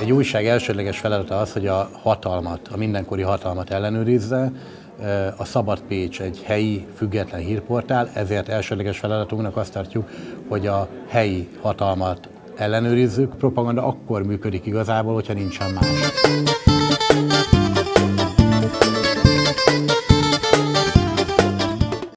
Egy újság elsődleges feladata az, hogy a hatalmat, a mindenkori hatalmat ellenőrizze. A Szabad Pécs egy helyi, független hírportál, ezért elsődleges feladatunknak azt tartjuk, hogy a helyi hatalmat ellenőrizzük. Propaganda akkor működik igazából, hogyha nincsen más.